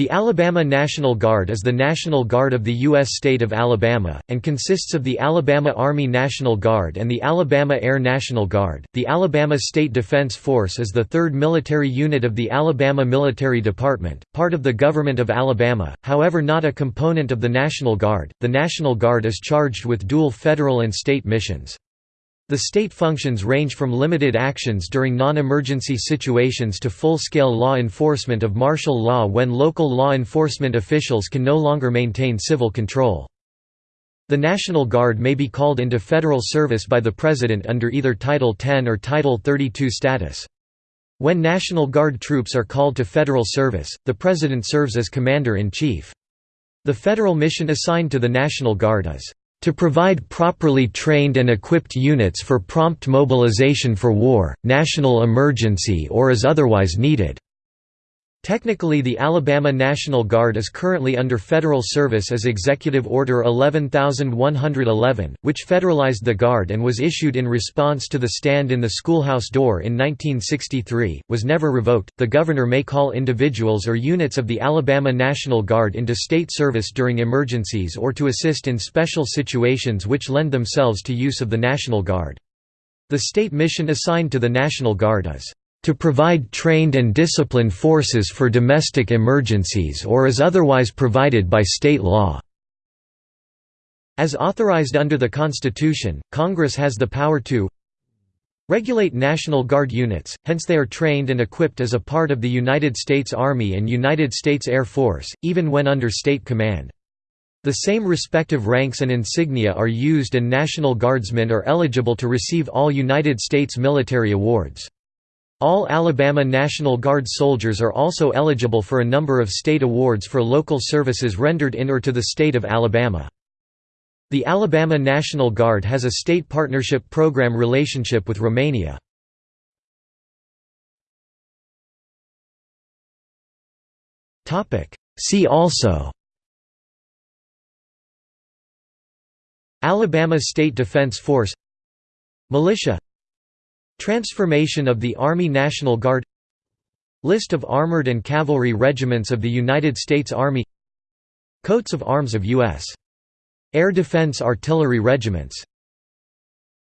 The Alabama National Guard is the National Guard of the U.S. state of Alabama, and consists of the Alabama Army National Guard and the Alabama Air National Guard. The Alabama State Defense Force is the third military unit of the Alabama Military Department, part of the Government of Alabama, however, not a component of the National Guard. The National Guard is charged with dual federal and state missions. The state functions range from limited actions during non-emergency situations to full-scale law enforcement of martial law when local law enforcement officials can no longer maintain civil control. The National Guard may be called into federal service by the President under either Title 10 or Title 32 status. When National Guard troops are called to federal service, the President serves as Commander-in-Chief. The federal mission assigned to the National Guard is to provide properly trained and equipped units for prompt mobilization for war, national emergency or as otherwise needed." Technically the Alabama National Guard is currently under federal service as Executive Order 11111, which federalized the Guard and was issued in response to the stand in the schoolhouse door in 1963, was never revoked. The governor may call individuals or units of the Alabama National Guard into state service during emergencies or to assist in special situations which lend themselves to use of the National Guard. The state mission assigned to the National Guard is to provide trained and disciplined forces for domestic emergencies or as otherwise provided by state law." As authorized under the Constitution, Congress has the power to regulate National Guard units, hence they are trained and equipped as a part of the United States Army and United States Air Force, even when under state command. The same respective ranks and insignia are used and National Guardsmen are eligible to receive all United States military awards. All Alabama National Guard soldiers are also eligible for a number of state awards for local services rendered in or to the state of Alabama. The Alabama National Guard has a state partnership program relationship with Romania. See also Alabama State Defense Force Militia Transformation of the Army National Guard List of armored and cavalry regiments of the United States Army Coats of arms of U.S. Air Defense Artillery regiments